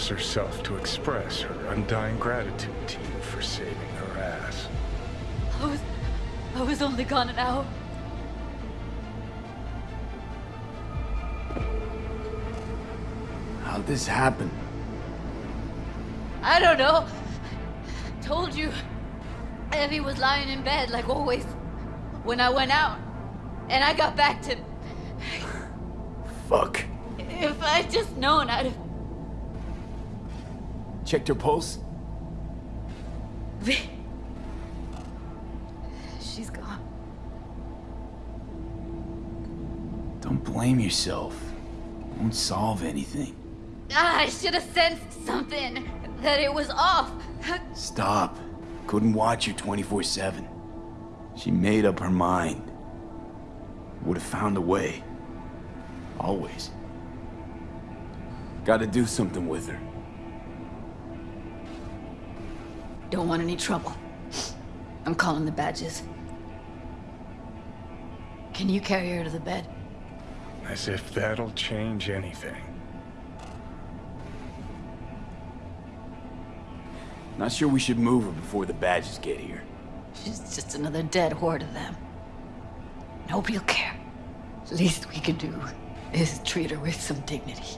Bird herself to express her undying gratitude to you for saving her ass. I was... I was only gone an hour. How'd this happen? I don't know. Told you. Evie was lying in bed, like always. When I went out. And I got back to... Fuck. If I'd just known, I'd have... Checked her pulse? V... She's gone. Don't blame yourself. Won't solve anything. Ah, I should have sensed something. That it was off. Stop. Couldn't watch her 24-7. She made up her mind. Would have found a way. Always. Gotta do something with her. Don't want any trouble. I'm calling the badges. Can you carry her to the bed? As if that'll change anything. Not sure we should move her before the badges get here. She's just another dead whore to them. Nobody'll care. Least we can do is treat her with some dignity.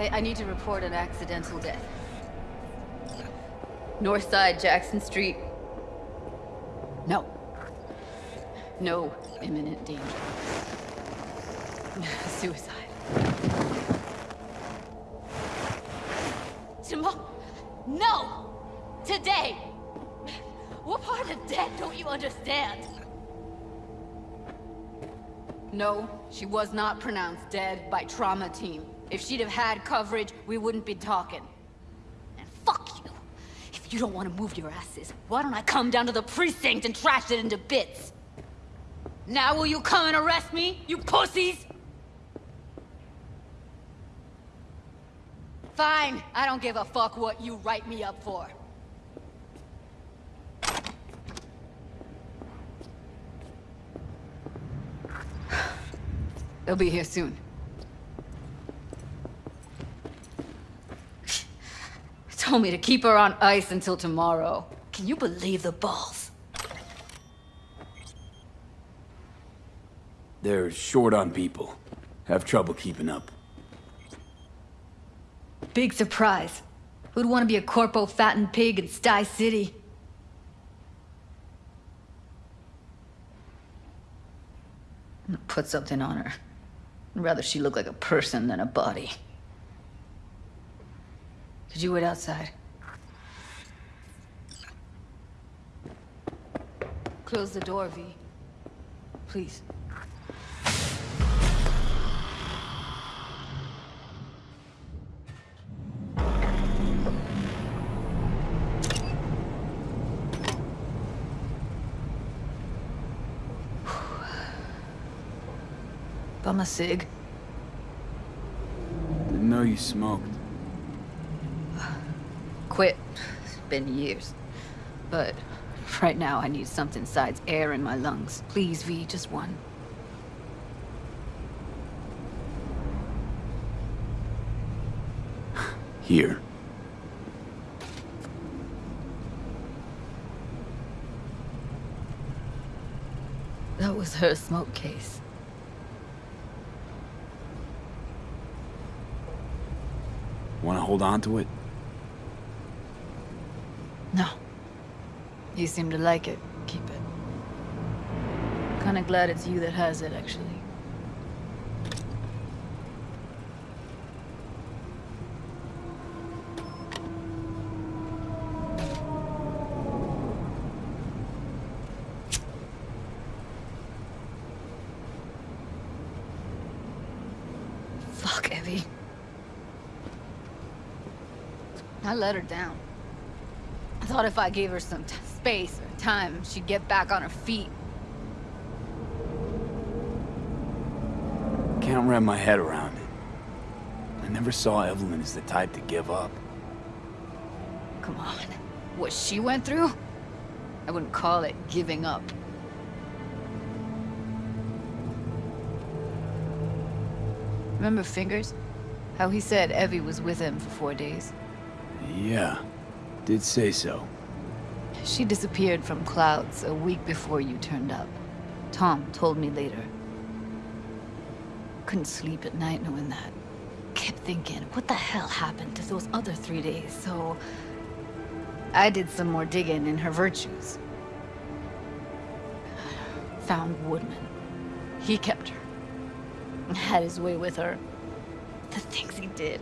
I, I need to report an accidental death. North side, Jackson Street. No. No imminent danger. Suicide. Tomorrow? No! Today! What part of dead don't you understand? No, she was not pronounced dead by trauma team. If she'd have had coverage, we wouldn't be talking. And fuck you! If you don't want to move your asses, why don't I come down to the precinct and trash it into bits? Now will you come and arrest me, you pussies? Fine, I don't give a fuck what you write me up for. They'll be here soon. Told me to keep her on ice until tomorrow. Can you believe the balls? They're short on people. Have trouble keeping up. Big surprise. Who'd want to be a corpo fattened pig in Sty City? I'm gonna put something on her. I'd rather she look like a person than a body. Could you wait outside? Close the door, V. Please. Bum a cig. Didn't know you smoked. Quit. It's been years. But right now I need something besides air in my lungs. Please, V, just one. Here. That was her smoke case. Wanna hold on to it? No. You seem to like it. Keep it. Kinda glad it's you that has it, actually. Fuck, Evie. I let her down. Thought if I gave her some space or time, she'd get back on her feet. Can't wrap my head around it. I never saw Evelyn as the type to give up. Come on. What she went through? I wouldn't call it giving up. Remember Fingers? How he said Evie was with him for four days? Yeah, did say so. She disappeared from Clouds a week before you turned up. Tom told me later. Couldn't sleep at night knowing that. Kept thinking, what the hell happened to those other three days? So... I did some more digging in her virtues. Found Woodman. He kept her. Had his way with her. The things he did.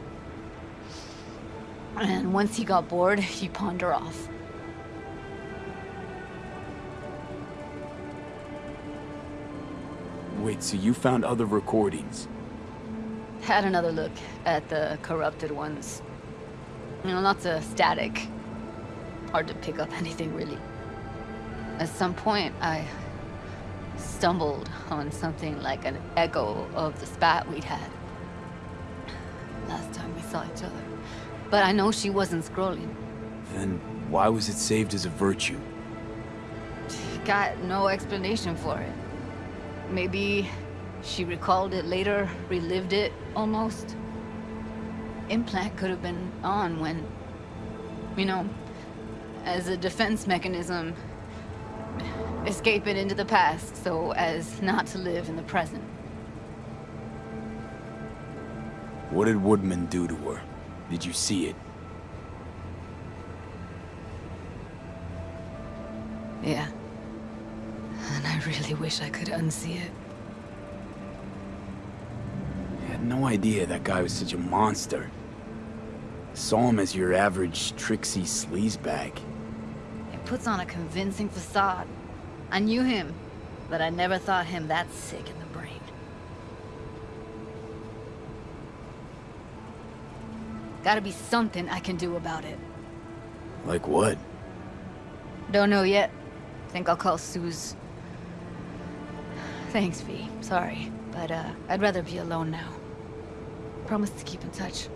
And once he got bored, he pawned her off. Wait, so you found other recordings? Had another look at the corrupted ones. You know, lots of static. Hard to pick up anything, really. At some point, I stumbled on something like an echo of the spat we'd had. Last time we saw each other. But I know she wasn't scrolling. Then why was it saved as a virtue? Got no explanation for it. Maybe she recalled it later, relived it, almost. Implant could have been on when... You know, as a defense mechanism, escaping into the past so as not to live in the present. What did Woodman do to her? Did you see it? Yeah. And I really wish I could unsee it. I had no idea that guy was such a monster. Saw him as your average tricksy sleazebag. He puts on a convincing facade. I knew him, but I never thought him that sick in the Gotta be something I can do about it. Like what? Don't know yet. Think I'll call Suze. Thanks, V. Sorry, but uh, I'd rather be alone now. Promise to keep in touch.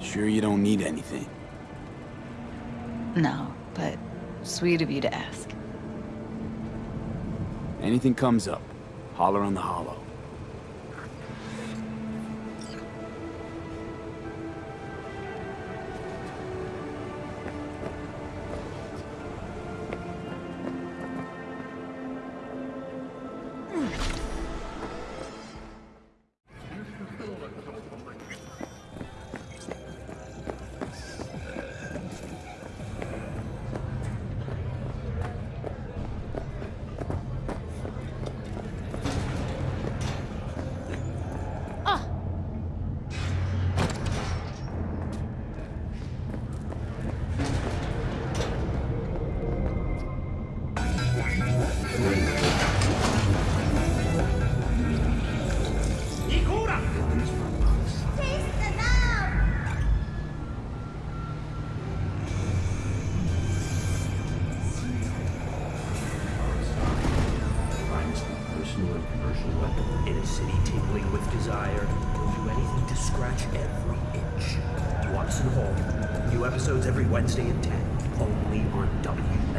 Sure you don't need anything? No, but sweet of you to ask. Anything comes up, holler on the holo. Episodes every Wednesday at 10. Only on WNX.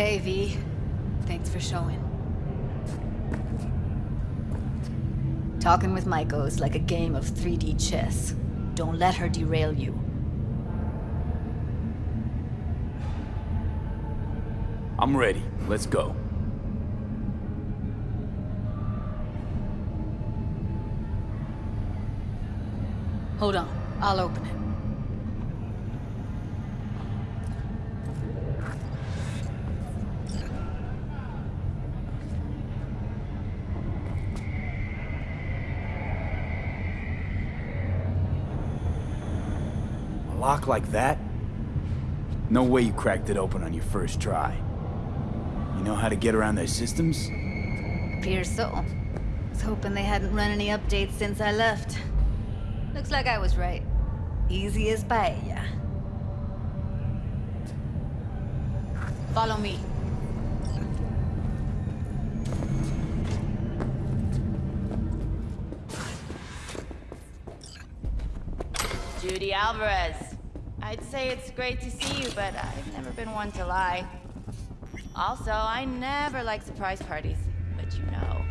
Hey, V. Thanks for showing. Talking with Maiko is like a game of 3D chess. Don't let her derail you. I'm ready. Let's go. Hold on. I'll open it. A lock like that? No way you cracked it open on your first try. You know how to get around their systems? Appears so. Was hoping they hadn't run any updates since I left. Looks like I was right. Easy as paella. Follow me. Judy Alvarez. I'd say it's great to see you, but I've never been one to lie. Also, I never like surprise parties, but you know.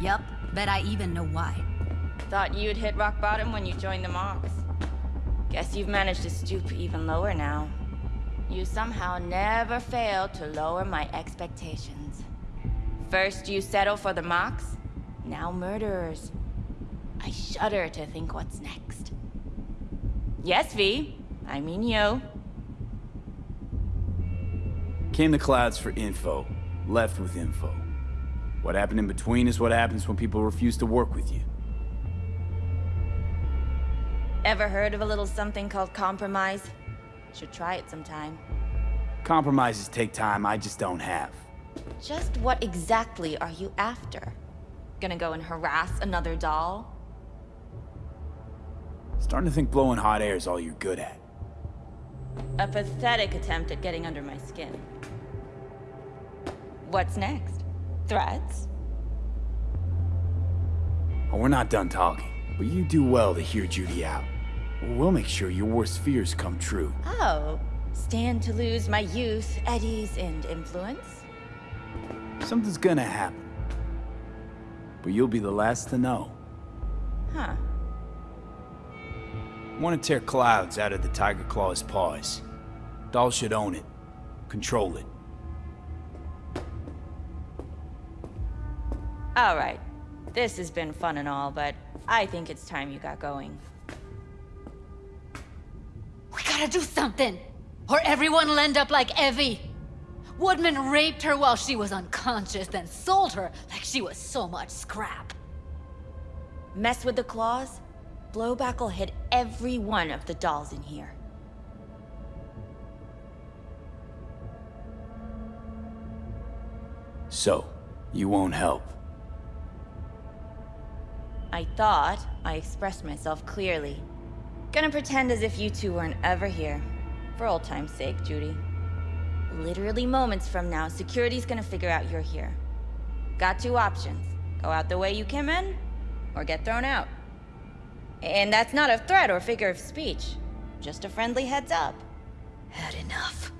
Yep, bet I even know why. Thought you'd hit rock bottom when you joined the Mox. Guess you've managed to stoop even lower now. You somehow never fail to lower my expectations. First you settle for the Mox, now murderers. I shudder to think what's next. Yes, V. I mean you. Came to Clouds for info, left with info. What happened in between is what happens when people refuse to work with you. Ever heard of a little something called compromise? Should try it sometime. Compromises take time I just don't have. Just what exactly are you after? Gonna go and harass another doll? Starting to think blowing hot air is all you're good at. A pathetic attempt at getting under my skin. What's next? Threats? Oh, we're not done talking, but you do well to hear Judy out. We'll make sure your worst fears come true. Oh, stand to lose my youth, eddies, and influence? Something's gonna happen. But you'll be the last to know. Huh. Want to tear clouds out of the Tiger Claw's paws. Doll should own it. Control it. All right. This has been fun and all, but I think it's time you got going. We gotta do something! Or everyone will end up like Evie! Woodman raped her while she was unconscious, then sold her like she was so much scrap. Mess with the claws? Blowback will hit every one of the dolls in here. So, you won't help. I thought I expressed myself clearly. Gonna pretend as if you two weren't ever here. For old time's sake, Judy. Literally moments from now, security's gonna figure out you're here. Got two options. Go out the way you came in, or get thrown out. And that's not a threat or figure of speech. Just a friendly heads up. Had enough.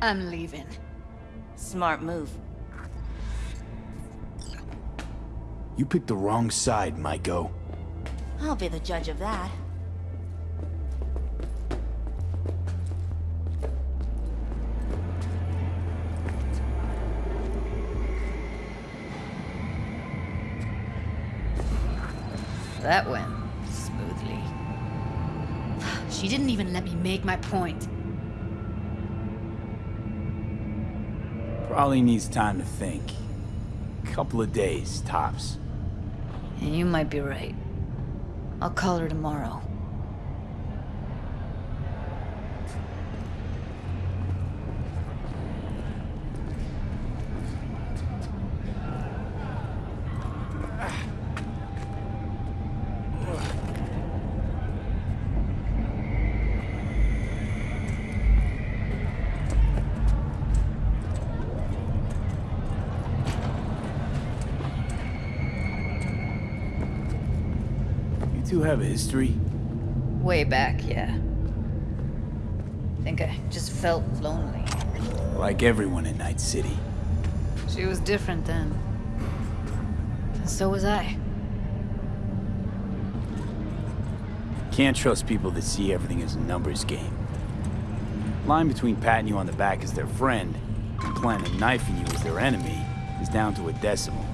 I'm leaving. Smart move. You picked the wrong side, Maiko. I'll be the judge of that. That went smoothly. She didn't even let me make my point. Probably needs time to think. Couple of days, tops. And you might be right. I'll call her tomorrow. You two have a history? Way back, yeah. I think I just felt lonely. Like everyone in Night City. She was different then. And so was I. Can't trust people that see everything as a numbers game. Line between patting you on the back as their friend and planning knife you as their enemy is down to a decimal.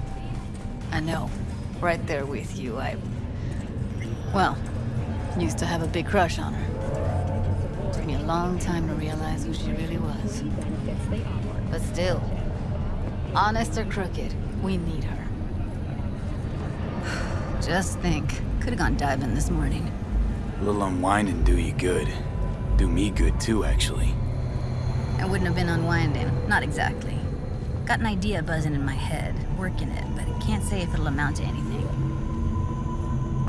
I know. Right there with you, I... Well, used to have a big crush on her. Took me a long time to realize who she really was. But still, honest or crooked, we need her. Just think, could have gone diving this morning. A little unwinding do you good. Do me good too, actually. I wouldn't have been unwinding, not exactly. Got an idea buzzing in my head, working it, but I can't say if it'll amount to anything.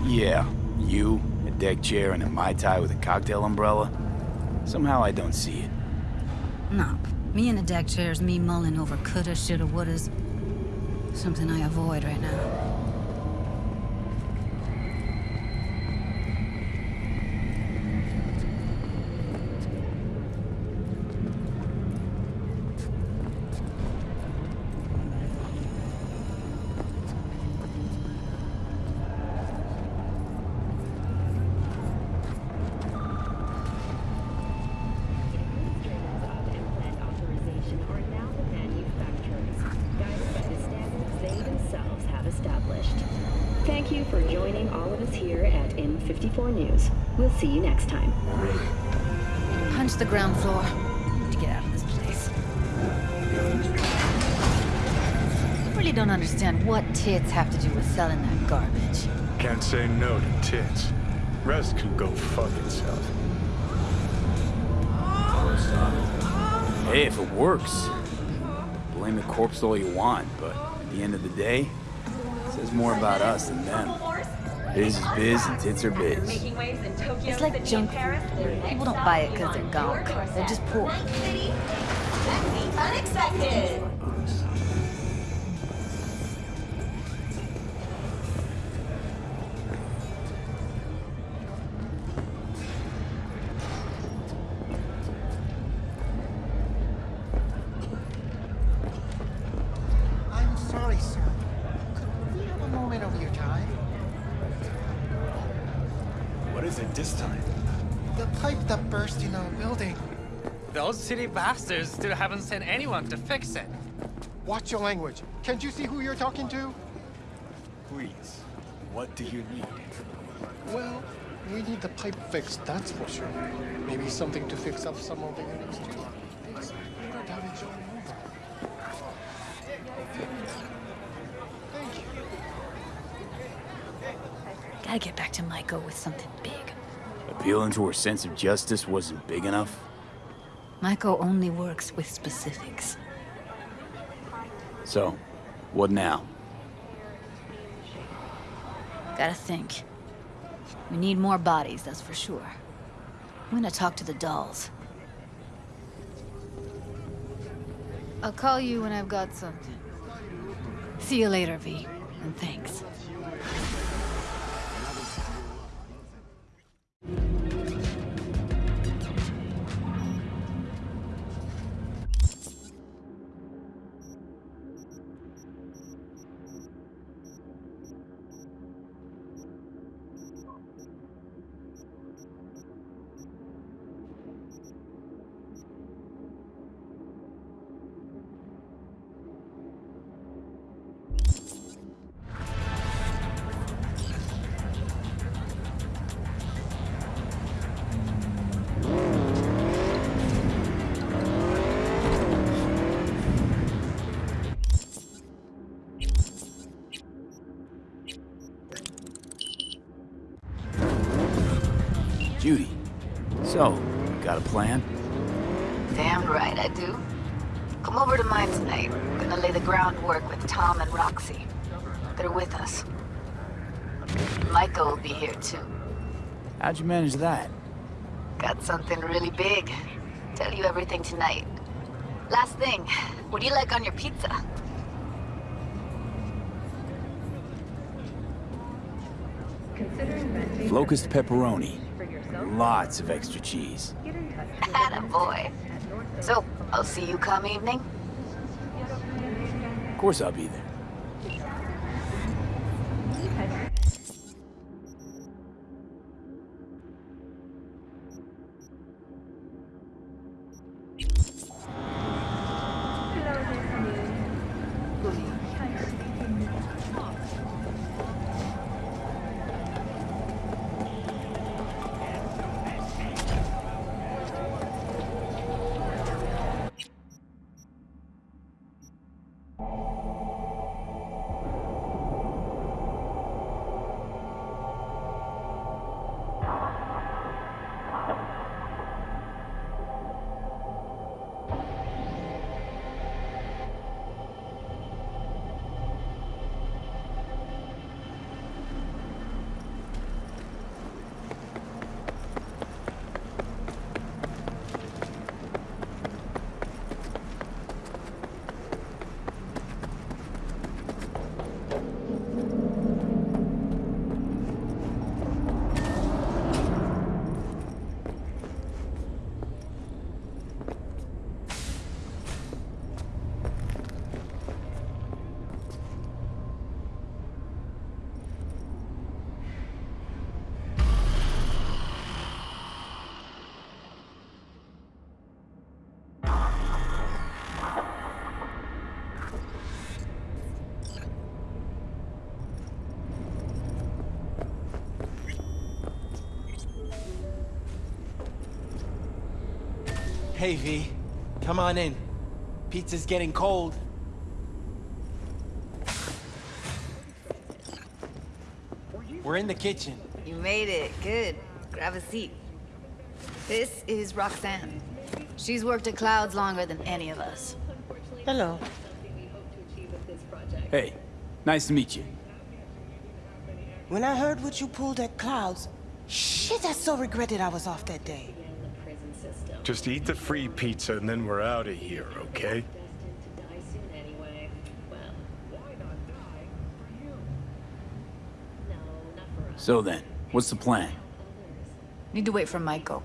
Yeah, you, a deck chair, and a Mai Tai with a cocktail umbrella. Somehow I don't see it. No, me in a deck chair's me mulling over coulda, shoulda, wouldas. Something I avoid right now. Administrators of implant authorization are now the manufacturers, guided by the standards they themselves have established. Thank you for joining all of us here at N54 News. We'll see you next time. Punch the ground floor. Need to get out of this place. I really don't understand what tits have to do with selling that garbage. Can't say no to tits. Rest can go fuck itself. Hey, if it works, blame the corpse all you want, but at the end of the day, it says more about us than them. Biz is biz and tits are biz. Making waves in Tokyo, It's like junk food. People don't buy it because they're gunk. They're just poor. Unexpected. I'm sorry, sir. Could we have a moment of your time? What is it this time? The pipe that burst in our building. Those city bastards still haven't sent anyone to fix it. Watch your language. Can't you see who you're talking to? Please, what do you need? Well, we need the pipe fixed, that's for sure. Maybe something to fix up some of the units too. It's water damage all over. Thank you. Gotta get back to Maiko with something big. Appealing to her sense of justice wasn't big enough? Maiko only works with specifics. So, what now? Gotta think. We need more bodies, that's for sure. I'm gonna talk to the dolls. I'll call you when I've got something. See you later, V. And thanks. You manage that? Got something really big. Tell you everything tonight. Last thing, what do you like on your pizza? Locust pepperoni. Lots of extra cheese. get in touch Atta boy. So, I'll see you come evening. Of course I'll be there. Hey, V. Come on in. Pizza's getting cold. We're in the kitchen. You made it. Good. Grab a seat. This is Roxanne. She's worked at Clouds longer than any of us. Hello. Hey, nice to meet you. When I heard what you pulled at Clouds, shit, I so regretted I was off that day. Just eat the free pizza and then we're out of here, okay? So then, what's the plan? Need to wait for Maiko.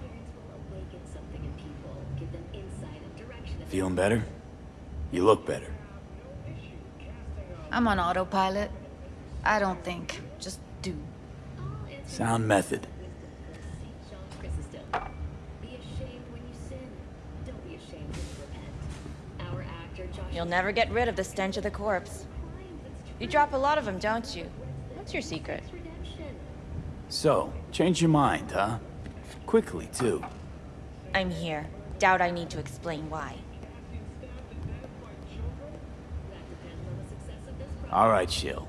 Feeling better? You look better. I'm on autopilot. I don't think. Just do. Sound method. You'll never get rid of the stench of the corpse. You drop a lot of them, don't you? What's your secret? So, change your mind, huh? Quickly, too. I'm here. Doubt I need to explain why. All right, Shill.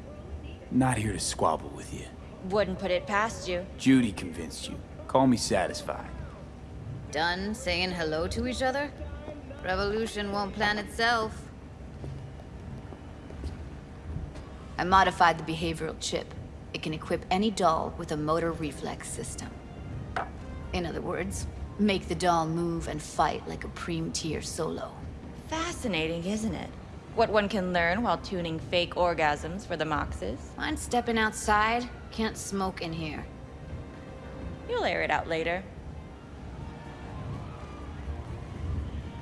Not here to squabble with you. Wouldn't put it past you. Judy convinced you. Call me satisfied. Done saying hello to each other? Revolution won't plan itself. I modified the behavioral chip. It can equip any doll with a motor reflex system. In other words, make the doll move and fight like a Preem-tier solo. Fascinating, isn't it? What one can learn while tuning fake orgasms for the Moxes. Mind stepping outside? Can't smoke in here. You'll air it out later.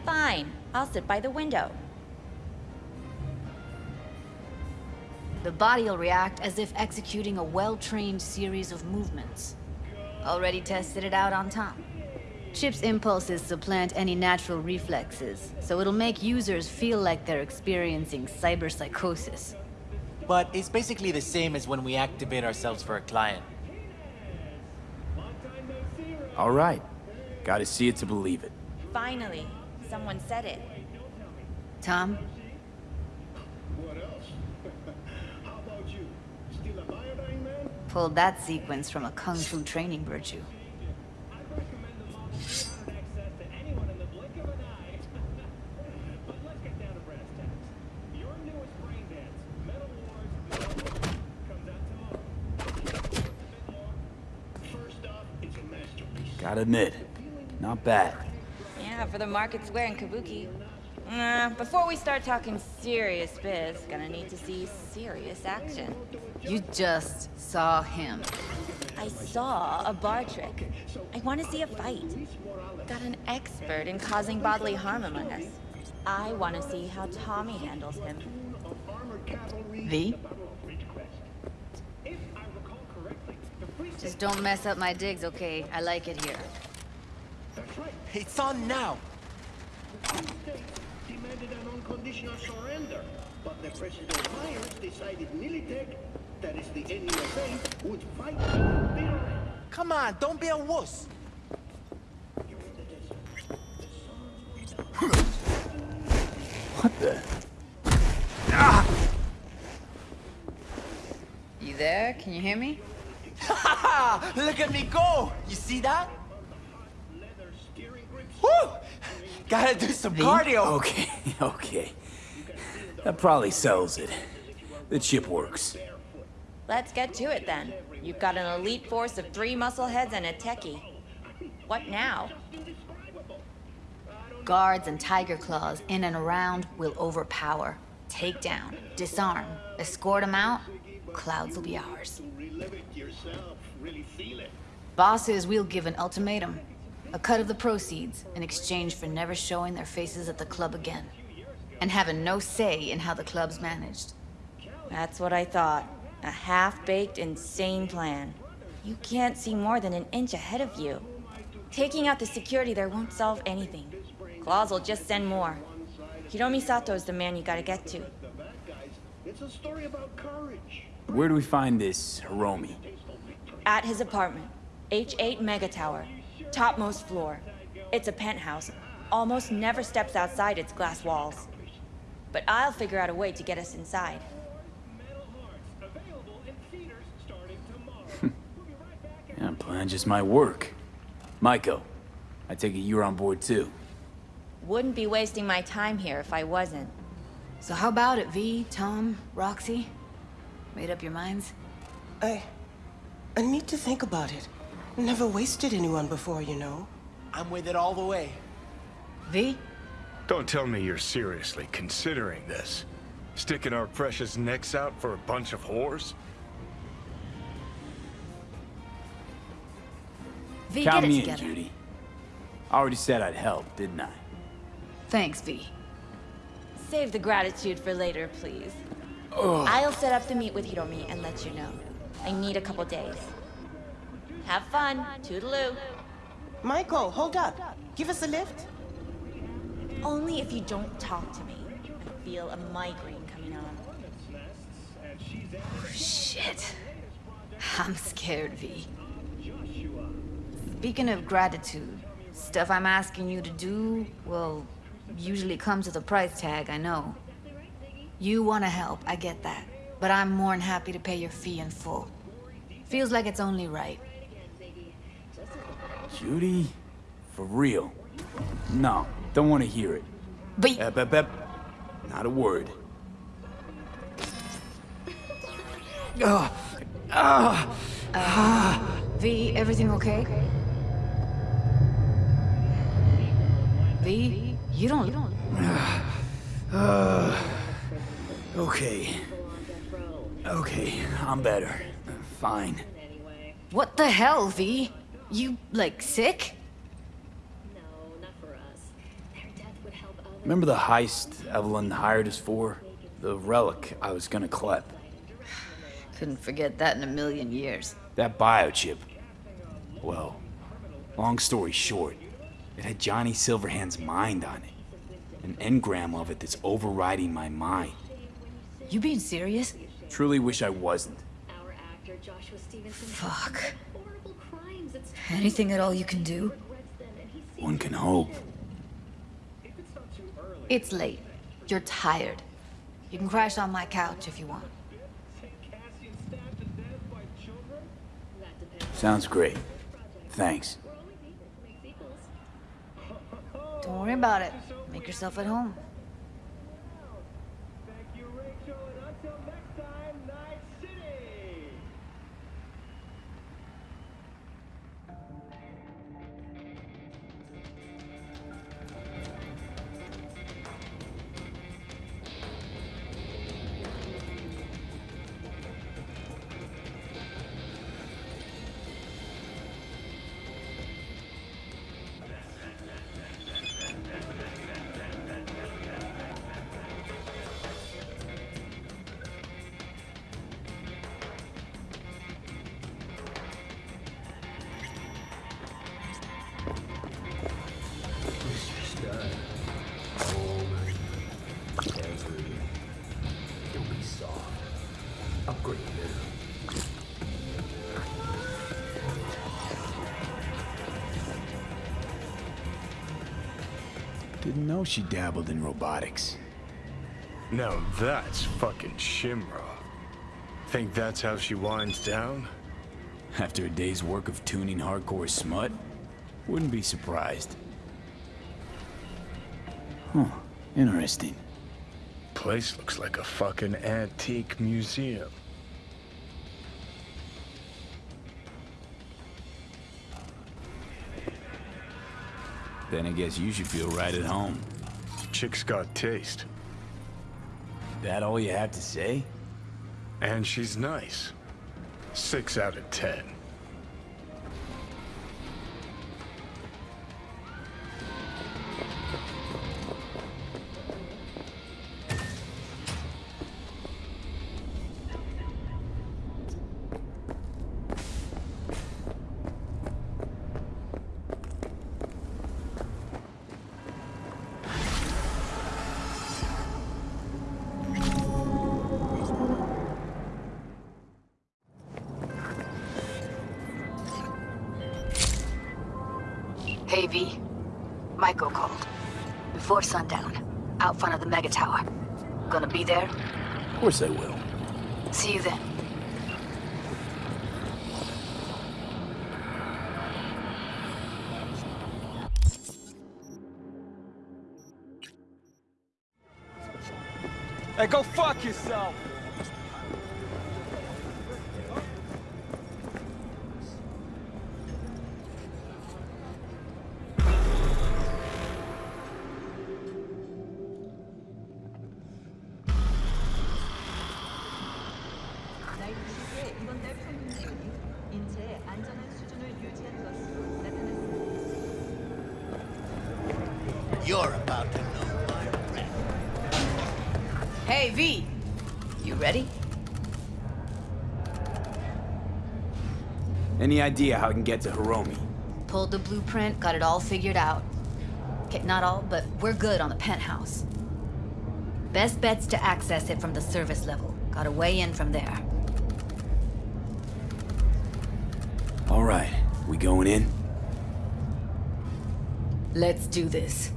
Fine. I'll sit by the window. The body will react as if executing a well-trained series of movements. Already tested it out on Tom. Chip's impulses supplant any natural reflexes, so it'll make users feel like they're experiencing cyberpsychosis. But it's basically the same as when we activate ourselves for a client. All right. Gotta see it to believe it. Finally, someone said it. Tom? Pulled that sequence from a kung fu training virtue. Gotta admit, not bad. Yeah, for the market square in Kabuki. Uh, before we start talking serious biz, gonna need to see serious action. You just saw him. I saw a bar trick. I want to see a fight. Got an expert in causing bodily harm among us. I want to see how Tommy handles him. V? Just don't mess up my digs, okay? I like it here. It's on now. demanded an unconditional surrender, but the President Myers decided Militech, that is the NUSA, would fight them. Come on, don't be a wuss. What the? Ah! You there? Can you hear me? Look at me go! You see that? Woo! Gotta do some cardio. Okay, okay. That probably sells it. The chip works. Let's get to it then. You've got an elite force of three muscleheads and a techie. What now? Guards and tiger claws in and around will overpower. Take down, disarm, escort them out. Clouds will be ours. Bosses, we'll give an ultimatum. A cut of the proceeds in exchange for never showing their faces at the club again. And having no say in how the club's managed. That's what I thought. A half-baked, insane plan. You can't see more than an inch ahead of you. Taking out the security there won't solve anything. Claws will just send more. Hiromi Sato is the man you gotta get to. It's a story about courage. Where do we find this Hiromi? At his apartment. H8 Mega Tower. Topmost floor. It's a penthouse. Almost never steps outside its glass walls. But I'll figure out a way to get us inside. Yeah, plan just might work. Maiko, I take it you're on board too. Wouldn't be wasting my time here if I wasn't. So how about it, V, Tom, Roxy? Made up your minds? I... I need to think about it. Never wasted anyone before, you know. I'm with it all the way. V? Don't tell me you're seriously considering this. Sticking our precious necks out for a bunch of whores? V, Count get it me in. Judy. I already said I'd help, didn't I? Thanks, V. Save the gratitude for later, please. Ugh. I'll set up the meet with Hiromi and let you know. I need a couple days. Have fun. Toodaloo. Maiko, hold up. Give us a lift. Only if you don't talk to me. I feel a migraine coming on. Shit. I'm scared, V. Speaking of gratitude, stuff I'm asking you to do, well, usually comes with a price tag, I know. You want to help, I get that. But I'm more than happy to pay your fee in full. Feels like it's only right. Judy? For real? No, don't want to hear it. But... Ep, ep, ep. Not a word. Ugh. Ah. Uh, v, everything okay? V, you don't... You don't... Uh, okay. Okay, I'm better. Fine. What the hell, V? You, like, sick? Remember the heist Evelyn hired us for? The relic I was gonna collect. Couldn't forget that in a million years. That biochip. Well, long story short, it had Johnny Silverhand's mind on it. An engram of it that's overriding my mind. You being serious? Truly wish I wasn't. Fuck. Anything at all you can do? One can hope. It's late. You're tired. You can crash on my couch if you want. Sounds great. Thanks. Don't worry about it. Make yourself at home. She dabbled in robotics. Now that's fucking Shimra. Think that's how she winds down? After a day's work of tuning hardcore smut? Wouldn't be surprised. Huh, interesting. Place looks like a fucking antique museum. Then I guess you should feel right at home. Chick's got taste. That all you have to say? And she's nice. Six out of ten. Hey, V. Maiko called. Before sundown. Out front of the Mega Tower. Gonna be there? Of course I will. See you then. Hey, go fuck yourself! Idea how I can get to Hiromi? Pulled the blueprint, got it all figured out. Okay, not all, but we're good on the penthouse. Best bet's to access it from the service level. Got a way in from there. All right, we going in? Let's do this.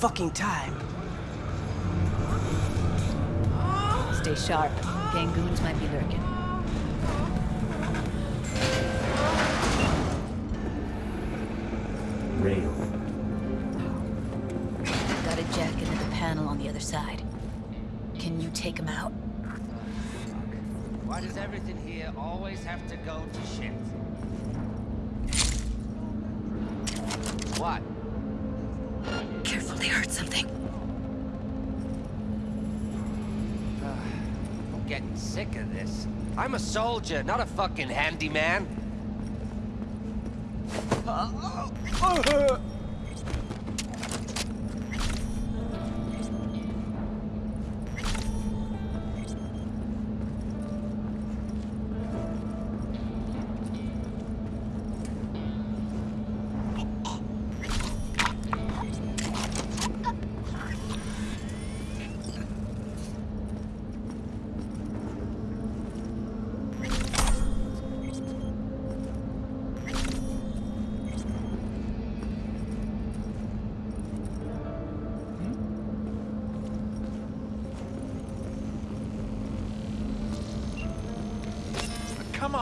Fucking time. Stay sharp. Gangoons might be lurking. Rail. Got a jack into the panel on the other side. Can you take him out? Why does everything here always have to go to shit? What? Something. Uh, I'm getting sick of this. I'm a soldier, not a fucking handyman. Come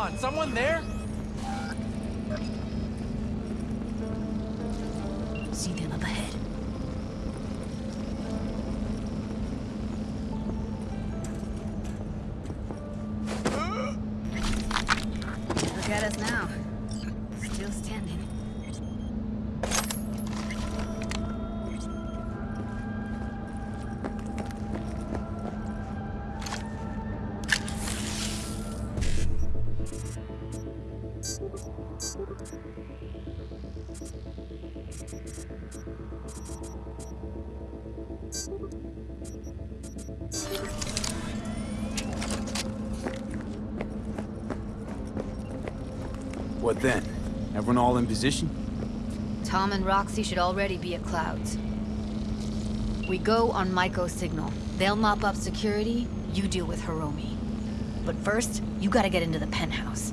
on, someone there? All in position? Tom and Roxy should already be at Clouds. We go on Maiko's signal. They'll mop up security, you deal with Hiromi. But first, you gotta get into the penthouse.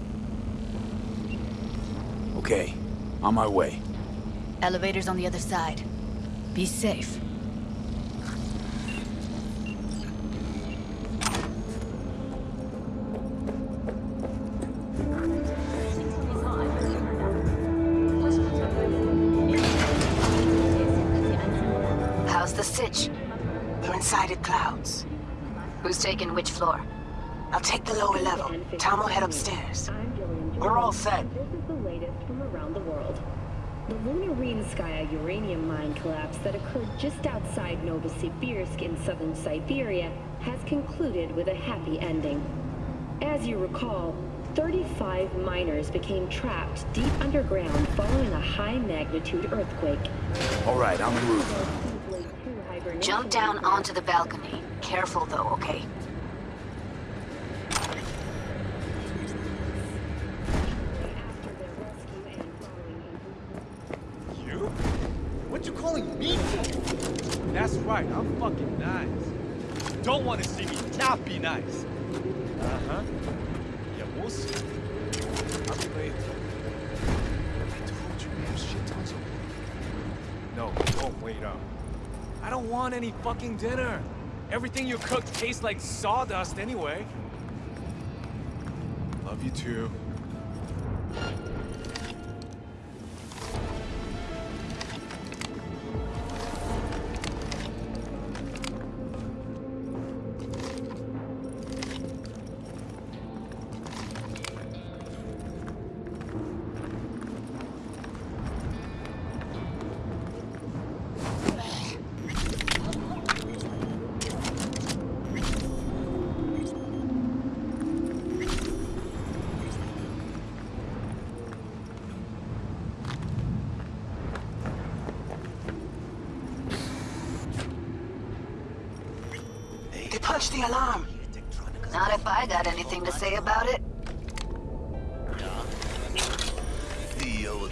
Okay, on my way. Elevator's on the other side. Be safe. Floor? I'll take the lower level. Tom will head upstairs. We're all set. This is the latest from around the world. The Lunarinskaya uranium mine collapse that occurred just outside Novosibirsk in southern Siberia has concluded with a happy ending. As you recall, 35 miners became trapped deep underground following a high-magnitude earthquake. All right, I'm on the roof. Jump down onto the balcony. Careful though, okay? Right, I'm fucking nice. Don't want to see me not be nice. Uh-huh. Yeah, we'll see. I'll be late. I told you, man, shit tons of... No, don't wait up. I don't want any fucking dinner. Everything you cook tastes like sawdust anyway. Love you too.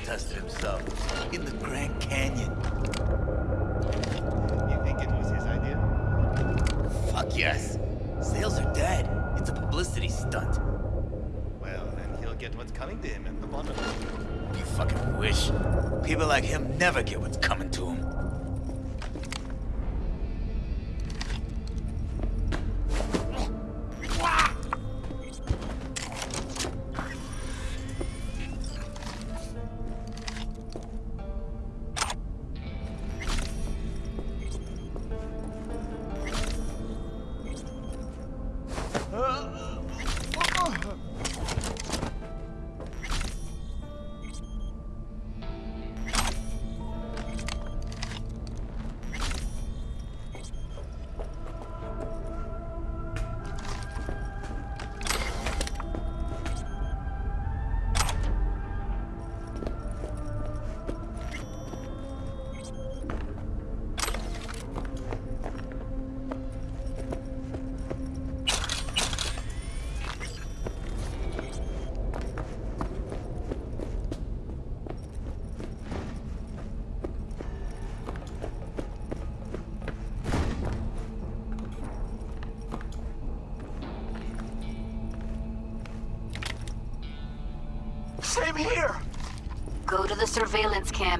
Will himself in the Grand Canyon. You think it was his idea? Fuck yes. Sales are dead. It's a publicity stunt. Well, then he'll get what's coming to him at the bottom. You fucking wish. People like him never get what's coming to them.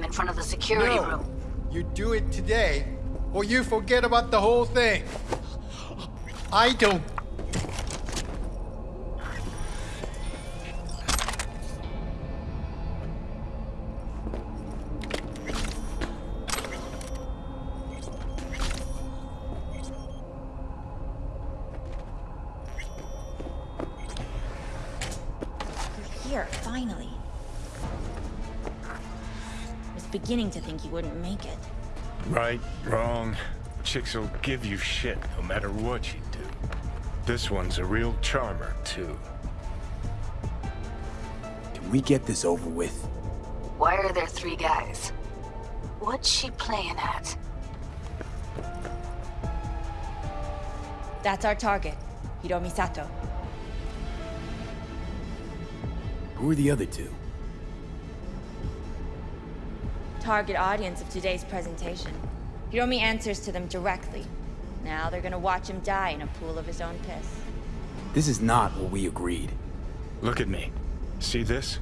In front of the security No. room. You do it today, or you forget about the whole thing. I don't... beginning to think you wouldn't make it. Right, wrong. Chicks will give you shit no matter what you do. This one's a real charmer, too. Can we get this over with? Why are there three guys? What's she playing at? That's our target, Hiromi Sato. Who are the other two? Target audience of today's presentation. Hiromi answers to them directly. Now they're gonna watch him die in a pool of his own piss. This is not what we agreed. Look at me. See this?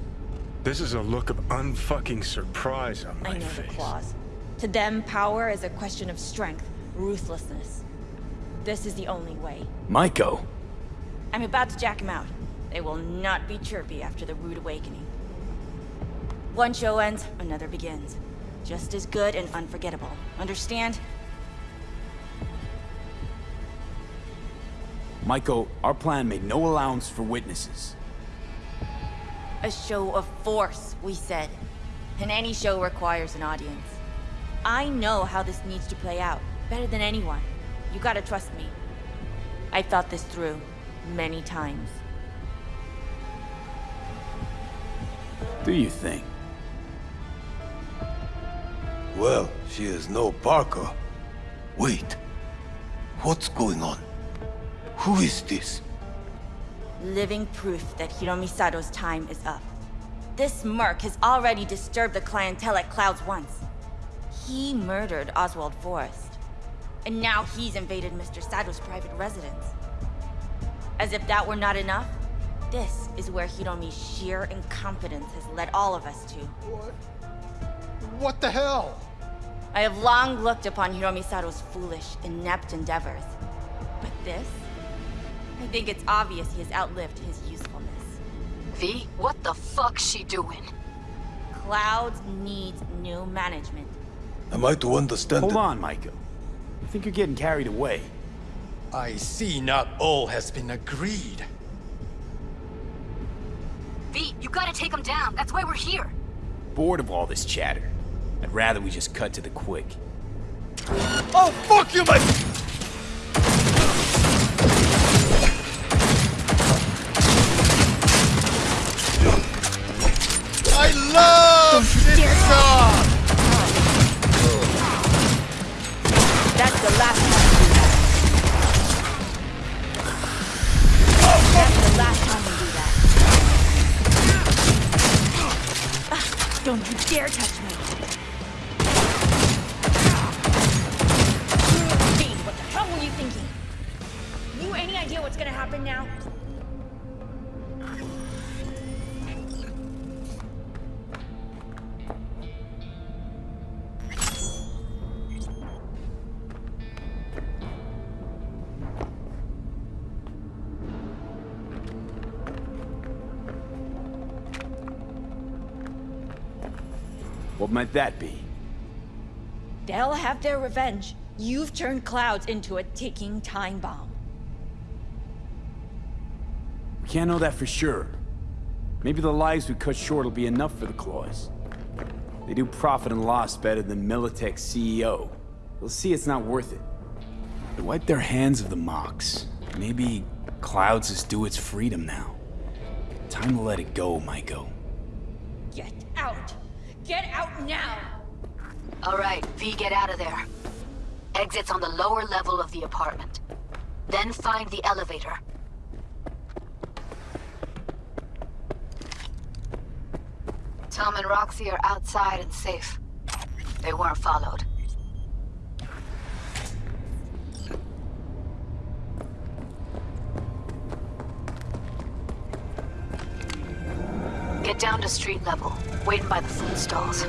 This is a look of unfucking surprise on my face. I know face. the Claws. To them, power is a question of strength, ruthlessness. This is the only way. Maiko! I'm about to jack him out. They will not be chirpy after the rude awakening. One show ends, another begins. Just as good and unforgettable. Understand? Maiko, our plan made no allowance for witnesses. A show of force, we said. And any show requires an audience. I know how this needs to play out, better than anyone. You gotta trust me. I've thought this through, many times. Do you think? Well, she is no Parker. Wait. What's going on? Who is this? Living proof that Hiromi Sato's time is up. This merc has already disturbed the clientele at Clouds once. He murdered Oswald Forrest. And now he's invaded Mr. Sato's private residence. As if that were not enough, this is where Hiromi's sheer incompetence has led all of us to. What? What the hell? I have long looked upon Hiromi Sato's foolish, inept endeavors. But this? I think it's obvious he has outlived his usefulness. V, what the fuck's she doing? Clouds needs new management. Am I to understand Hold on, Maiko. I think you're getting carried away. I see not all has been agreed. V, you gotta take him down. That's why we're here. Bored of all this chatter. I'd rather we just cut to the quick. Oh, fuck you, my... I love this song! Oh, That's the last time we do that. That's the last time we do that. Don't you dare touch me. Might that be? They'll have their revenge. You've turned Clouds into a ticking time bomb. We can't know that for sure. Maybe the lives we cut short will be enough for the Claws. They do profit and loss better than Militech's CEO. They'll see it's not worth it. They wipe their hands of the Mox. Maybe Clouds is due its freedom now. Time to let it go, Maiko. Get out! Get out now! All right, V, get out of there. Exit's on the lower level of the apartment. Then find the elevator. Tom and Roxy are outside and safe. They weren't followed. Get down to street level, waiting by the food stalls.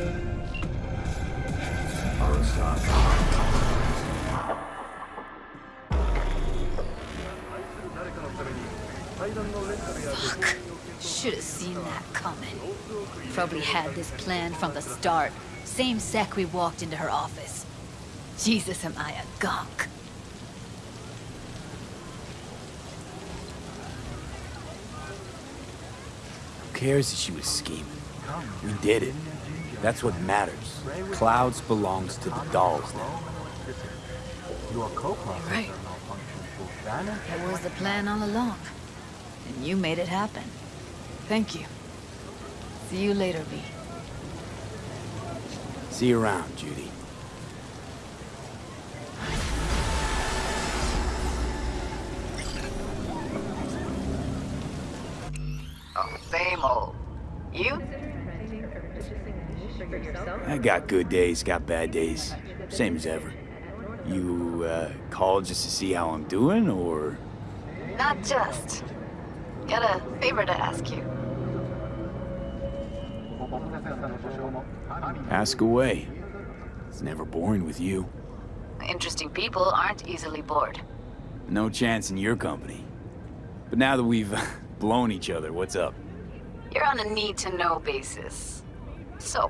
Fuck. Should have seen that coming. Probably had this planned from the start. Same sec we walked into her office. Jesus, am I a gonk. Who cares that she was scheming? We did it. That's what matters. Clouds belongs to the dolls now. Your co-pilot Right. That was the plan all along. And you made it happen. Thank you. See you later, V. See you around, Judy. Oh, same old. You? I got good days, got bad days. Same as ever. You, uh, called just to see how I'm doing, or...? Not just. Got a favor to ask you. Ask away. It's never boring with you. Interesting people aren't easily bored. No chance in your company. But now that we've blown each other, what's up? You're on a need-to-know basis. So,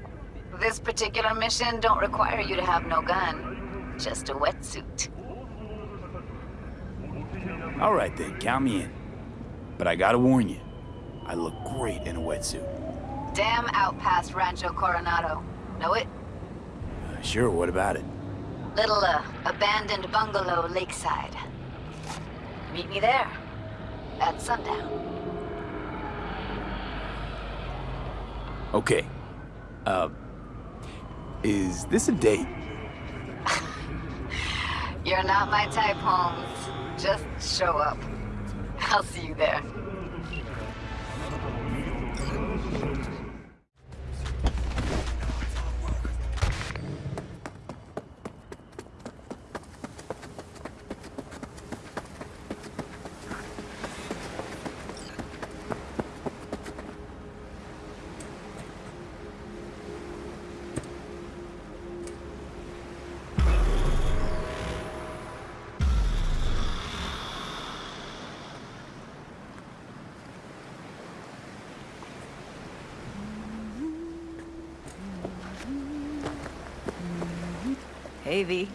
this particular mission don't require you to have no gun. Just a wetsuit. All right then, count me in. But I gotta warn you, I look great in a wetsuit. Dam out past Rancho Coronado. Know it? Uh, sure, what about it? Little, uh, abandoned bungalow lakeside. Meet me there. At sundown. Okay. Uh, is this a date? You're not my type, Holmes. Just show up. I'll see you there. Hey, V.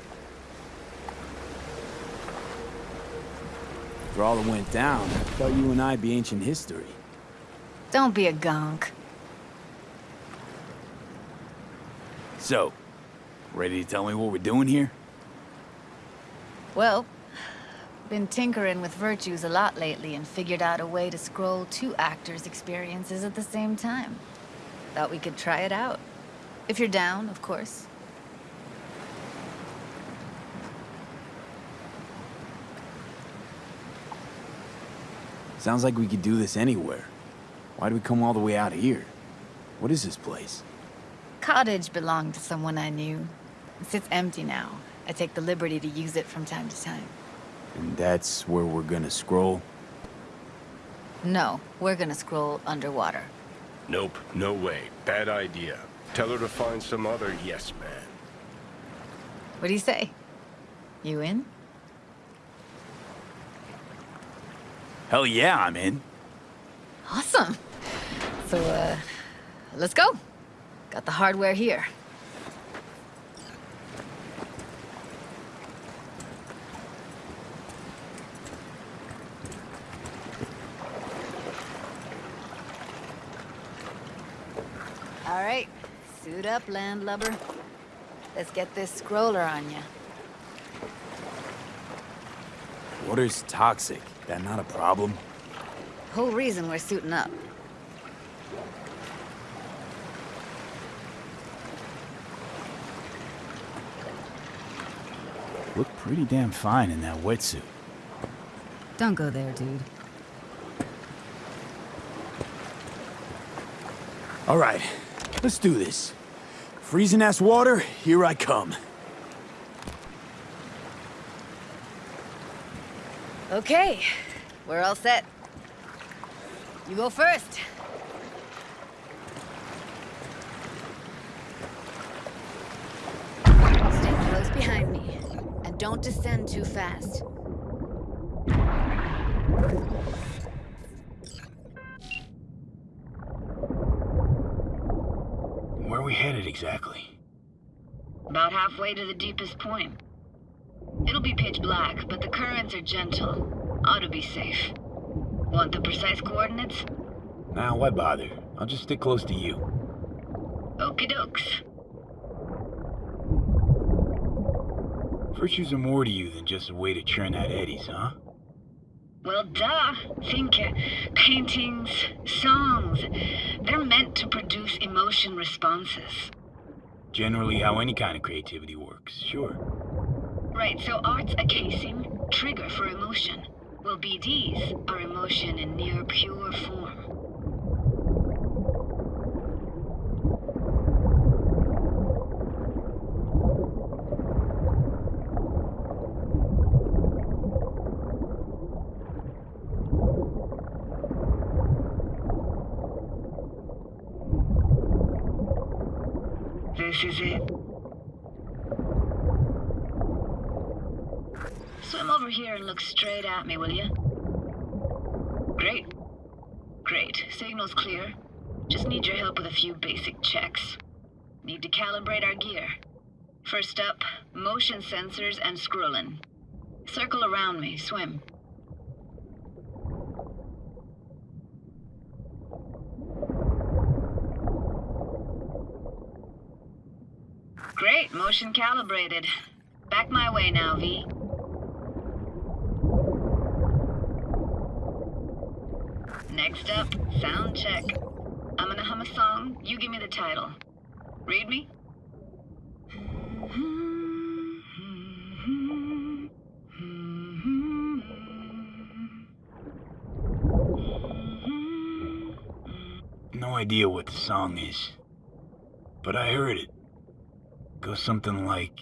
For all that went down, I thought you and I'd be ancient history. Don't be a gonk. So, ready to tell me what we're doing here? Well, been tinkering with virtues a lot lately and figured out a way to scroll two actors' experiences at the same time. Thought we could try it out. If you're down, of course. Sounds like we could do this anywhere. Why'd we come all the way out here? What is this place? Cottage belonged to someone I knew. It sits empty now. I take the liberty to use it from time to time. And that's where we're gonna scroll? No, we're gonna scroll underwater. Nope, no way. Bad idea. Tell her to find some other yes man. What do you say? You in? Hell yeah, I'm in. Awesome. So, uh, let's go. Got the hardware here. All right, suit up, landlubber. Let's get this scroller on you. Water's toxic. That not a problem? Whole reason we're suiting up. Look pretty damn fine in that wetsuit. Don't go there, dude. All right, let's do this. Freezing ass water, here I come. Okay, we're all set. You go first. Stay close behind me, and don't descend too fast. Where are we headed exactly? About halfway to the deepest point. It'll be pitch black, but the currents are gentle. Ought to be safe. Want the precise coordinates? Nah, why bother? I'll just stick close to you. Okie dokes. Virtues are more to you than just a way to churn out eddies, huh? Well, duh. Think uh, paintings, songs. They're meant to produce emotion responses. Generally how any kind of creativity works, sure. Right, so art's a casing, trigger for emotion. Well, BDs are emotion in near pure form. This is it. Swim over here and look straight at me, will you? Great. Great. Signal's clear. Just need your help with a few basic checks. Need to calibrate our gear. First up, motion sensors and scrolling. Circle around me, swim. Great, motion calibrated. Back my way now, V. Next up, sound check. I'm gonna hum a song, you give me the title. Read me? No idea what the song is. But I heard it. Go something like...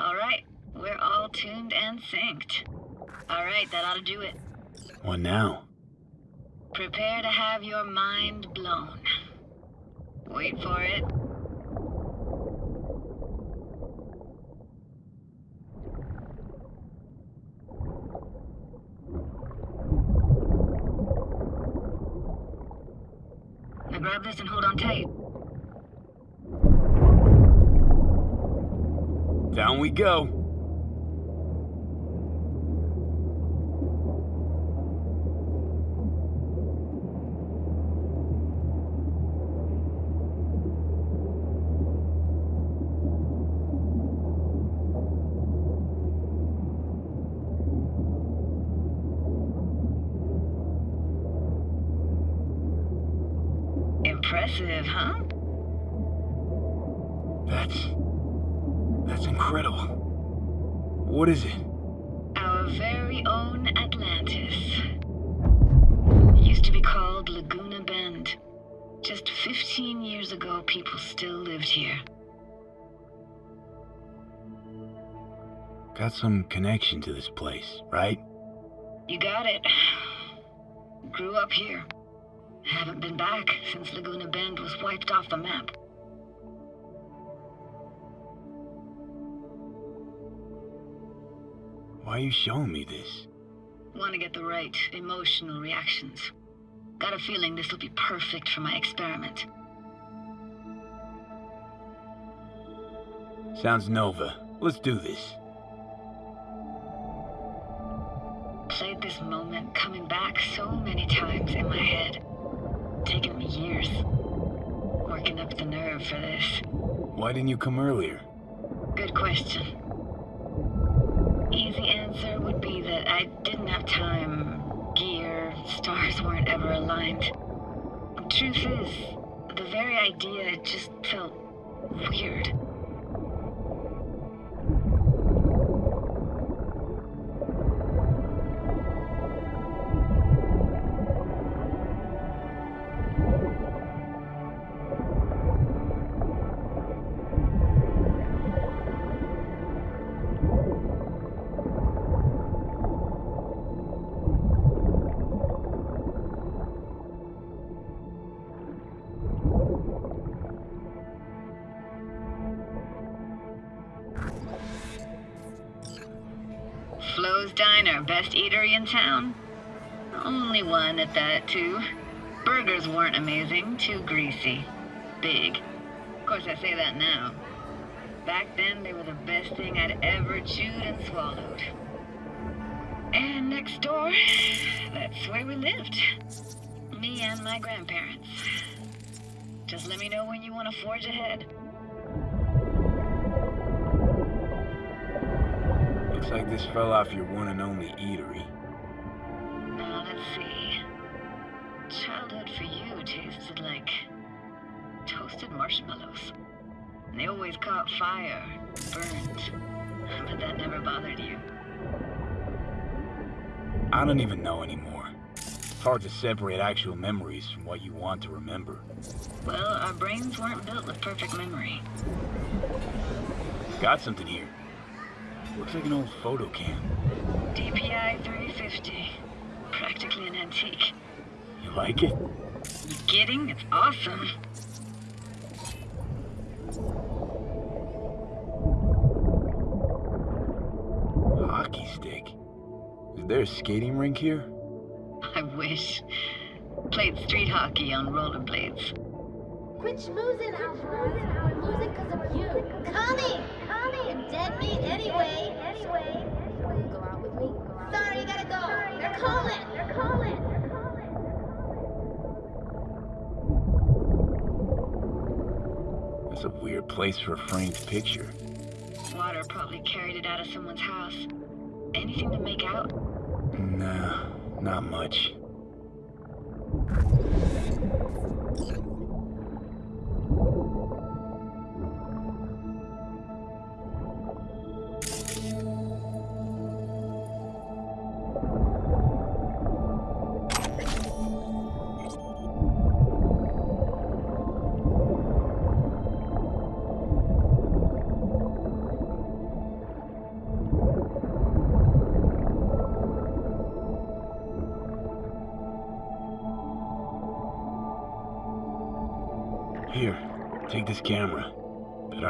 All right, we're all tuned and synced. All right, that ought to do it. What now? Prepare to have your mind blown. Wait for it. Now grab this and hold on tight. Down we go. Impressive, huh? That's... That's incredible. What is it? Our very own Atlantis. Used to be called Laguna Bend. Just 15 years ago, people still lived here. Got some connection to this place, right? You got it. Grew up here. Haven't been back since Laguna Bend was wiped off the map. Why are you showing me this? Want to get the right emotional reactions. Got a feeling this will be perfect for my experiment. Sounds Nova. Let's do this. Played this moment coming back so many times in my head. It's taken me years. Working up the nerve for this. Why didn't you come earlier? Good question. Easy answer would be that I didn't have time. Gear, stars weren't ever aligned. Truth is, the very idea just felt weird. In town? Only one at that, too. Burgers weren't amazing, too greasy. Big. Of course, I say that now. Back then, they were the best thing I'd ever chewed and swallowed. And next door, that's where we lived. Me and my grandparents. Just let me know when you want to forge ahead. Looks like this fell off your one and only eatery. Marshmallows. And they always caught fire, burned. But that never bothered you. I don't even know anymore. It's hard to separate actual memories from what you want to remember. Well, our brains weren't built with perfect memory. Got something here. Looks like an old photo cam. DPI 350. Practically an antique. You like it? You kidding? It's awesome. There a skating rink here? I wish. Played street hockey on rollerblades. Quit schmoozing, Alvarez. We're losing because of you. Connie! Connie! And dead meat anyway. Anyway. Go out with me? Sorry, you gotta go. They're calling. They're calling. That's a weird place for a framed picture. Water probably carried it out of someone's house. Anything to make out? Nah, not much.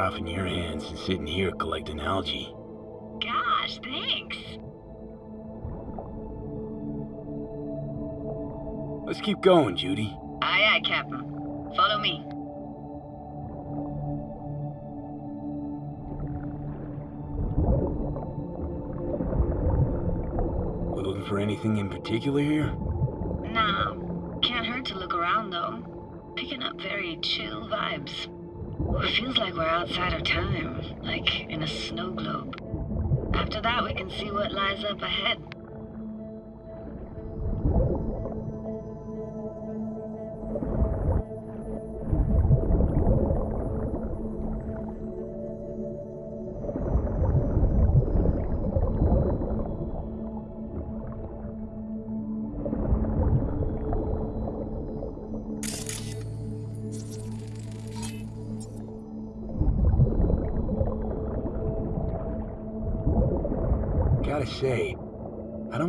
Off in your hands and sitting here collecting algae. Gosh, thanks. Let's keep going, Judy. Aye, aye, Captain. Follow me. We're looking for anything in particular here? Nah, can't hurt to look around though. Picking up very chill vibes. It feels like we're outside of time, like in a snow globe. After that, we can see what lies up ahead.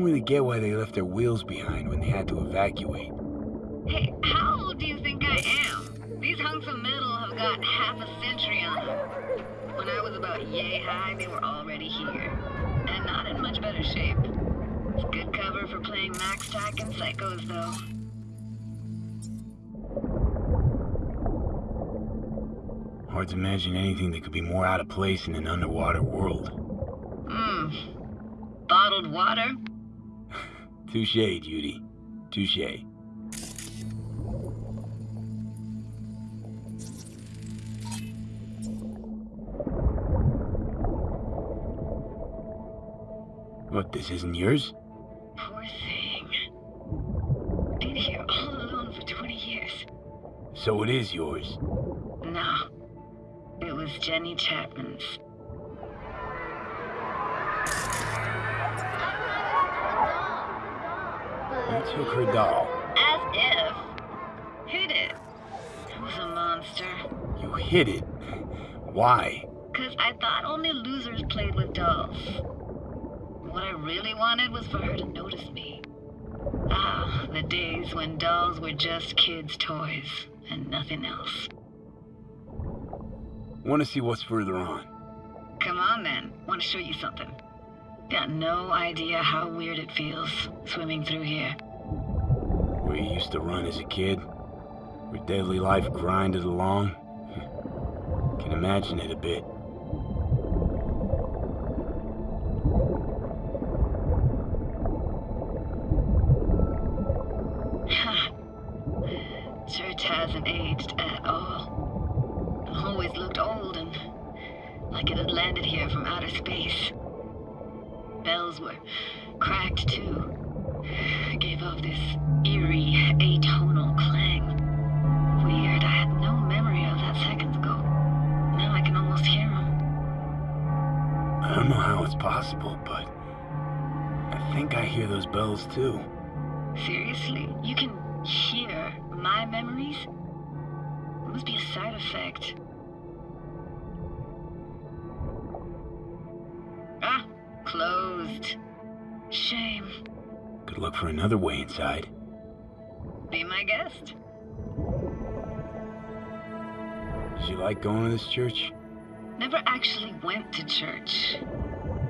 I don't really get why they left their wheels behind when they had to evacuate. Hey, how old do you think I am? These hunks of metal have got half a century on them. When I was about yay high, they were already here. And not in much better shape. It's good cover for playing MaxTac and Psychos, though. Hard to imagine anything that could be more out of place in an underwater world. Hmm. Bottled water? Touche, Judy. Touche. What, this isn't yours? Poor thing. Been here all alone for 20 years. So it is yours. No. It was Jenny Chapman's. Took her doll. As if. Hid it. It was a monster. You hid it. Why? Cause I thought only losers played with dolls. What I really wanted was for her to notice me. Ah, the days when dolls were just kids' toys and nothing else. Want to see what's further on? Come on then, want to show you something. Got no idea how weird it feels swimming through here. Where you used to run as a kid? Where daily life grinded along? Can imagine it a bit. Church hasn't aged at all. Always looked old and like it had landed here from outer space. Bells were cracked too. Gave off this eerie, atonal clang. Weird, I had no memory of that seconds ago. Now I can almost hear them. I don't know how it's possible, but I think I hear those bells too. Seriously, you can hear my memories? It must be a side effect. Ah, closed. Shame. Good luck for another way inside. Be my guest. Did you like going to this church? Never actually went to church.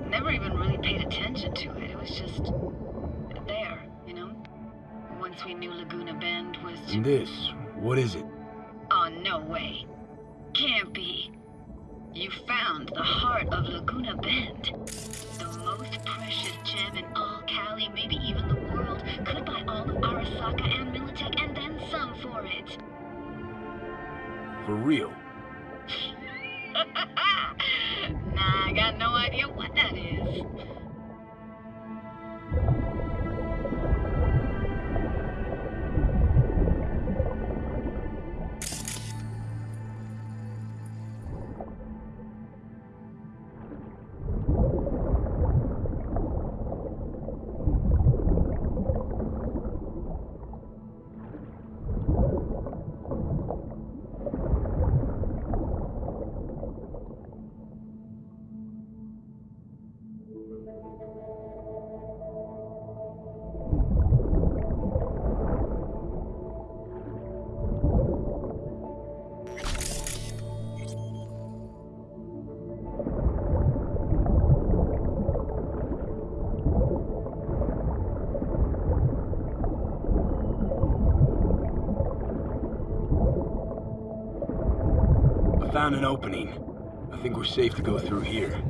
Never even really paid attention to it. It was just there, you know? Once we knew Laguna Bend was. And this, what is it? Oh, no way. Can't be. You found the heart of Laguna Bend. The most precious gem in all Cali, maybe even the world. Could For real? nah, I got no idea found an opening. I think we're safe to go through here.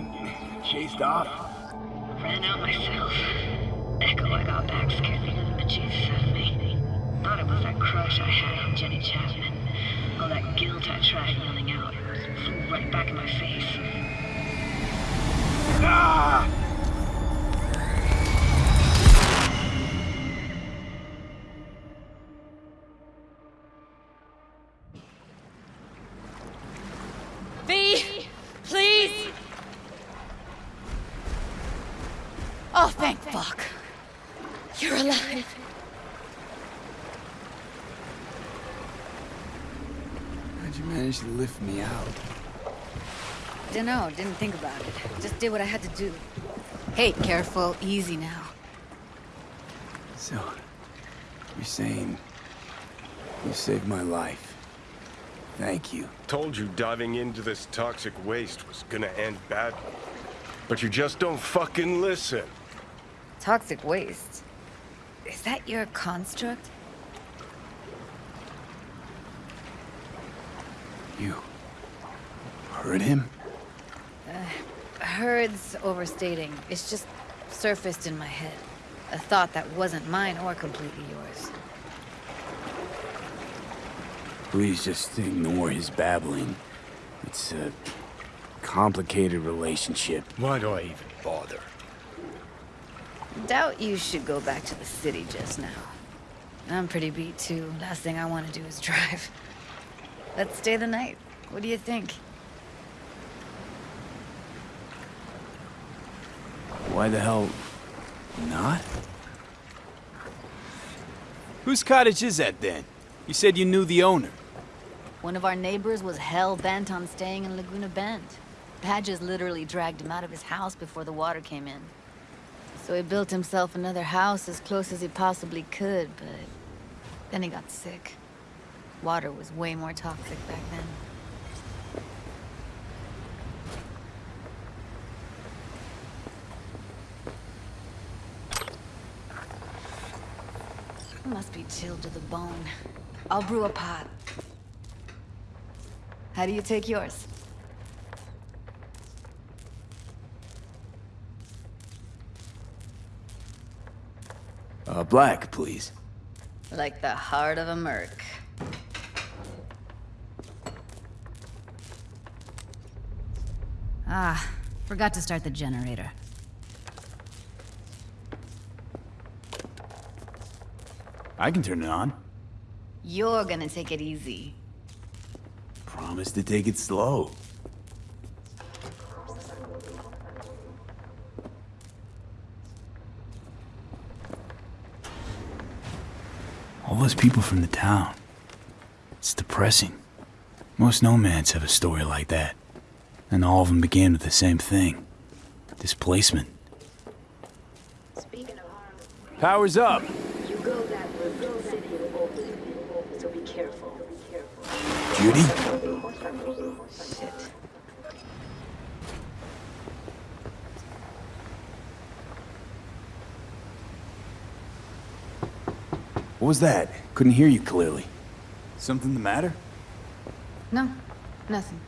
Get chased off? Ran out myself. Echo I got back scared me to the bejesus out of me. Thought it was that crush I had on Jenny Chapman. All that guilt I tried yelling out. Flew right back in my face. Ah! Dunno, didn't think about it. Just did what I had to do. Hey, careful, easy now. So, you're saying you saved my life. Thank you. Told you diving into this toxic waste was gonna end badly. But you just don't fucking listen. Toxic waste. Is that your construct? You heard him? Heard's overstating. It's just surfaced in my head. A thought that wasn't mine or completely yours. Please just ignore his babbling. It's a complicated relationship. Why do I even bother? Doubt you should go back to the city just now. I'm pretty beat too. Last thing I want to do is drive. Let's stay the night. What do you think? Why the hell not? Whose cottage is that then? You said you knew the owner. One of our neighbors was hell-bent on staying in Laguna Bend. Badges literally dragged him out of his house before the water came in. So he built himself another house as close as he possibly could, but then he got sick. Water was way more toxic back then. Must be chilled to the bone. I'll brew a pot. How do you take yours? Uh, black, please. Like the heart of a merc. Ah, forgot to start the generator. I can turn it on. You're gonna take it easy. Promise to take it slow. All those people from the town. It's depressing. Most nomads have a story like that. And all of them began with the same thing. Displacement. Power's up. You go that route to the city of Oakland, so be careful. Judy? That's. What was that? Couldn't hear you clearly. Something the matter? No, nothing.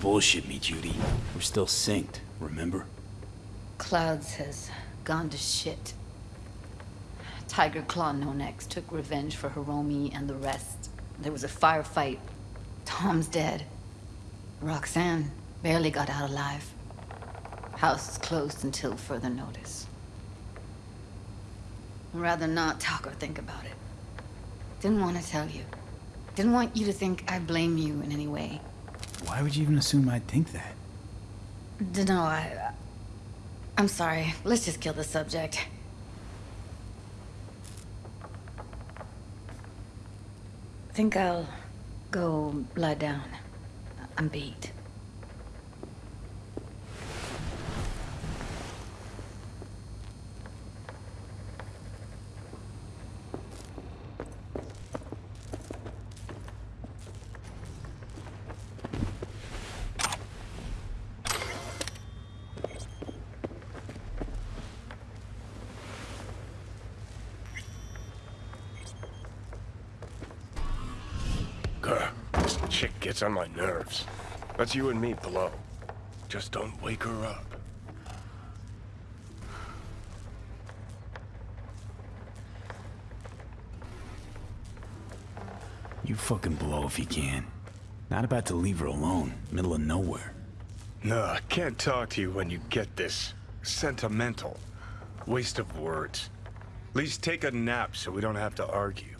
Bullshit me, Judy. We're still synced, remember? Clouds has gone to shit. Tyger Claw No Next took revenge for Hiromi and the rest. There was a firefight. Tom's dead. Roxanne barely got out alive. House is closed until further notice. I'd rather not talk or think about it. Didn't want to tell you. Didn't want you to think I blame you in any way. Why would you even assume I'd think that? Dunno, I... I'm sorry. Let's just kill the subject. Think I'll go lie down. I'm beat. Gets on my nerves. That's you and me below. Just don't wake her up. You fucking blow if you can. Not about to leave her alone, middle of nowhere. No, I can't talk to you when you get this. Sentimental. Waste of words. At least take a nap so we don't have to argue.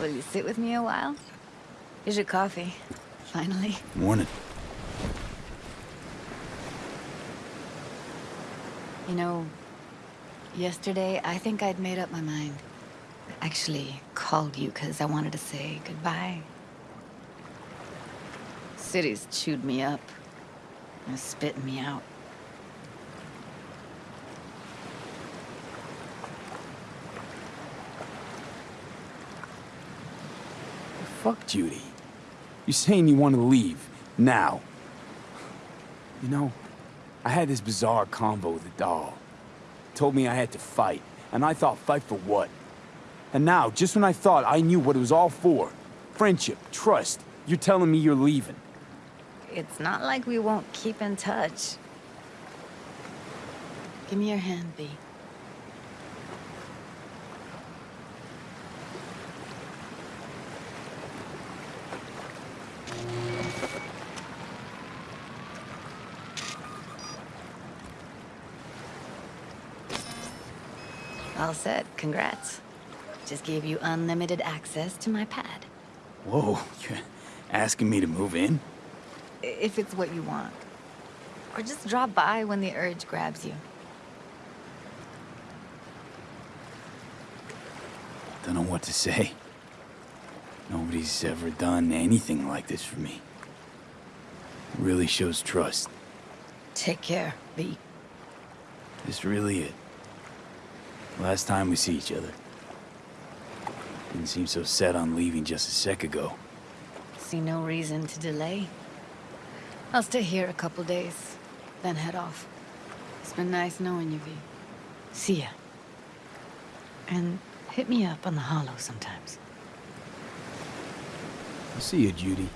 Will you sit with me a while? Here's your coffee. Finally. Morning. You know, yesterday I think I'd made up my mind. I actually called you because I wanted to say goodbye. City's chewed me up. And spitting me out. Fuck Judy. You're saying you want to leave. Now. You know, I had this bizarre convo with the doll. Told me I had to fight. And I thought, fight for what? And now, just when I thought I knew what it was all for, friendship, trust, you're telling me you're leaving. It's not like we won't keep in touch. Give me your hand, V. All set. Congrats. Just gave you unlimited access to my pad. Whoa, you're asking me to move in? If it's what you want. Or just drop by when the urge grabs you. Don't know what to say. Nobody's ever done anything like this for me. Really shows trust. Take care, V. This really it. Last time we see each other. Didn't seem so set on leaving just a sec ago. See no reason to delay. I'll stay here a couple days, then head off. It's been nice knowing you, V. See ya. And hit me up on the holo sometimes. I'll see you, Judy.